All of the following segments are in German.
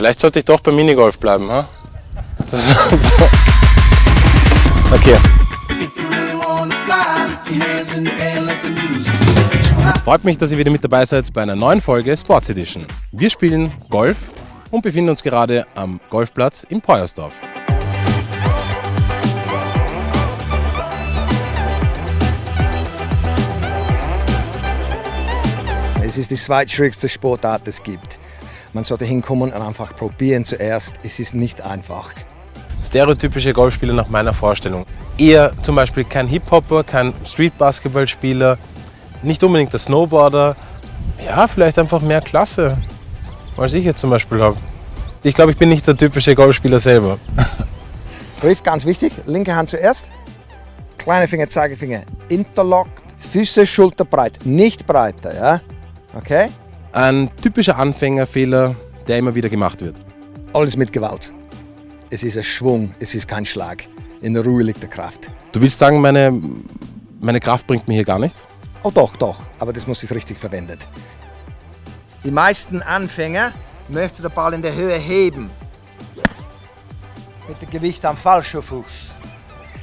Vielleicht sollte ich doch beim Minigolf bleiben, ha? Okay. Freut mich, dass ihr wieder mit dabei seid bei einer neuen Folge Sports Edition. Wir spielen Golf und befinden uns gerade am Golfplatz in Peuersdorf. Es ist die zweitschwierigste Sportart, die es gibt. Man sollte hinkommen und einfach probieren zuerst. Es ist nicht einfach. Stereotypische Golfspieler nach meiner Vorstellung. Eher zum Beispiel kein Hip-Hopper, kein Street-Basketball-Spieler, nicht unbedingt der Snowboarder. Ja, vielleicht einfach mehr Klasse, als ich jetzt zum Beispiel habe. Ich glaube, ich bin nicht der typische Golfspieler selber. Griff ganz wichtig, linke Hand zuerst. Kleine Finger, Zeigefinger interlockt. Füße schulterbreit, nicht breiter, ja? Okay? Ein typischer Anfängerfehler, der immer wieder gemacht wird. Alles mit Gewalt. Es ist ein Schwung, es ist kein Schlag. In der Ruhe liegt die Kraft. Du willst sagen, meine, meine Kraft bringt mir hier gar nichts? Oh doch, doch, aber das muss ich richtig verwendet. Die meisten Anfänger möchten den Ball in der Höhe heben. Mit dem Gewicht am falschen Fuß.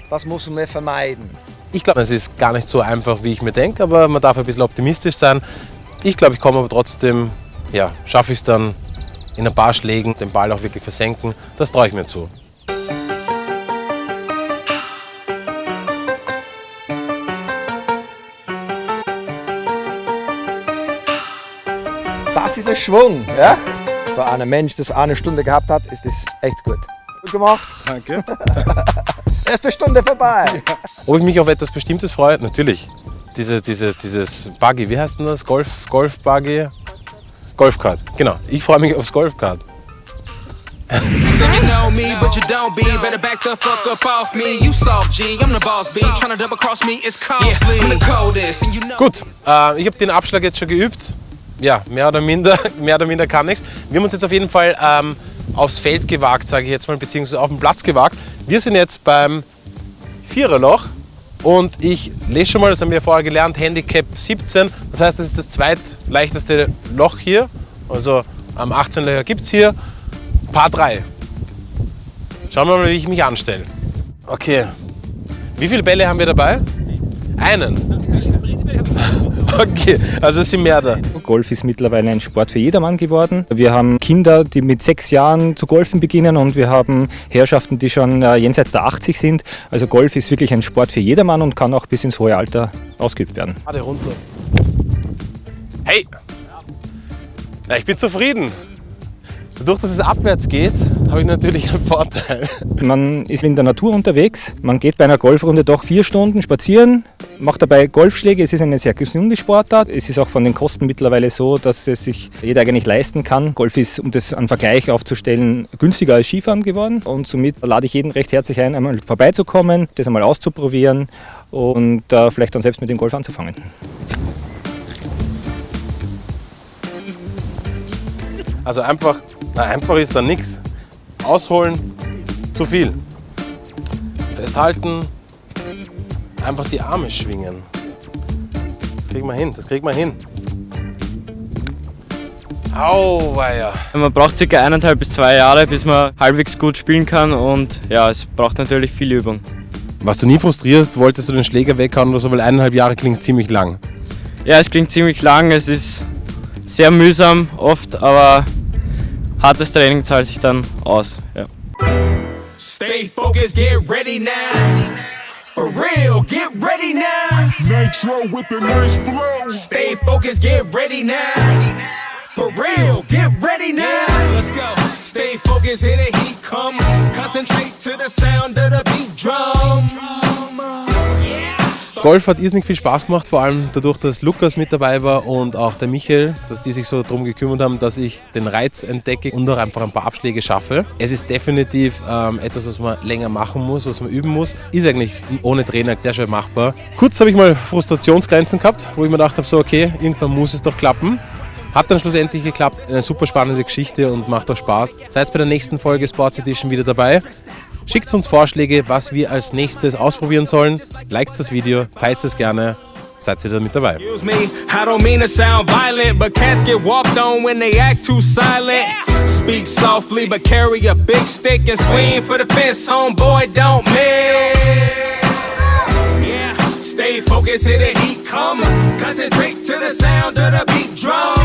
Das muss man vermeiden. Ich glaube, es ist gar nicht so einfach, wie ich mir denke, aber man darf ein bisschen optimistisch sein. Ich glaube, ich komme aber trotzdem, ja, schaffe ich es dann in ein paar Schlägen, den Ball auch wirklich versenken. Das traue ich mir zu. Das ist ein Schwung, ja? Für einen Mensch, der eine Stunde gehabt hat, ist das echt gut. Gut gemacht. Danke. Erste Stunde vorbei. Ob ich mich auf etwas Bestimmtes freue? Natürlich. Diese, dieses, dieses Buggy, wie heißt denn das? Golf, Golf Buggy? Golfkart, genau. Ich freue mich aufs Golfkart. Think you know me, but you don't be. Better back the fuck up off me. You soft G, I'm the boss B. Tryna double cross me is costly. I'm the coldest, and you know. Gut, äh, ich habe den Abschlag jetzt schon geübt. Ja, mehr oder minder, mehr oder minder kann ich's. Wir haben uns jetzt auf jeden Fall ähm, aufs Feld gewagt, sage ich jetzt mal, beziehungsweise auf den Platz gewagt. Wir sind jetzt beim Viererloch und ich lese schon mal, das haben wir vorher gelernt, Handicap 17. Das heißt, das ist das zweitleichteste Loch hier. Also am 18 Löcher gibt es hier. Paar 3. Schauen wir mal, wie ich mich anstelle. Okay. Wie viele Bälle haben wir dabei? Einen. Okay, also es sind mehr da. Golf ist mittlerweile ein Sport für jedermann geworden. Wir haben Kinder, die mit sechs Jahren zu golfen beginnen und wir haben Herrschaften, die schon äh, jenseits der 80 sind. Also Golf ist wirklich ein Sport für jedermann und kann auch bis ins hohe Alter ausgeübt werden. Gerade runter. Hey! Ja, ich bin zufrieden. Dadurch, dass es abwärts geht, habe ich natürlich einen Vorteil. Man ist in der Natur unterwegs, man geht bei einer Golfrunde doch vier Stunden spazieren, macht dabei Golfschläge. Es ist eine sehr gesunde Sportart. Es ist auch von den Kosten mittlerweile so, dass es sich jeder eigentlich leisten kann. Golf ist, um das einen Vergleich aufzustellen, günstiger als Skifahren geworden. Und somit lade ich jeden recht herzlich ein, einmal vorbeizukommen, das einmal auszuprobieren und äh, vielleicht dann selbst mit dem Golf anzufangen. Also einfach, na, einfach ist da nichts. Ausholen, zu viel. Festhalten, einfach die Arme schwingen. Das kriegen wir hin, das kriegen wir hin. Auweia. Man braucht circa eineinhalb bis zwei Jahre, bis man halbwegs gut spielen kann und ja, es braucht natürlich viel Übung. Warst du nie frustriert? Wolltest du den Schläger weghauen oder so? Weil eineinhalb Jahre klingt ziemlich lang. Ja, es klingt ziemlich lang, es ist sehr mühsam oft, aber hartes Training zahlt sich dann aus. Ja. Stay focused, get ready now. For real, get ready now. Nitro with the nice flow. Stay focused, get ready now. For real, get ready now. Let's go. Stay focused, here the heat come. Concentrate to the sound Golf hat irrsinnig viel Spaß gemacht, vor allem dadurch, dass Lukas mit dabei war und auch der Michael, dass die sich so darum gekümmert haben, dass ich den Reiz entdecke und auch einfach ein paar Abschläge schaffe. Es ist definitiv ähm, etwas, was man länger machen muss, was man üben muss. Ist eigentlich ohne Trainer sehr schön machbar. Kurz habe ich mal Frustrationsgrenzen gehabt, wo ich mir gedacht habe, so okay, irgendwann muss es doch klappen. Hat dann schlussendlich geklappt. Eine super spannende Geschichte und macht auch Spaß. Seid bei der nächsten Folge Sports Edition wieder dabei. Schickt uns Vorschläge, was wir als nächstes ausprobieren sollen. Liked das Video, teilt es gerne. Seid wieder mit dabei. Speak softly, but carry a big stick and swing for the fence, homeboy, don't miss. Yeah, stay focused, here the heat come. Concentrate to the sound of the beat drum.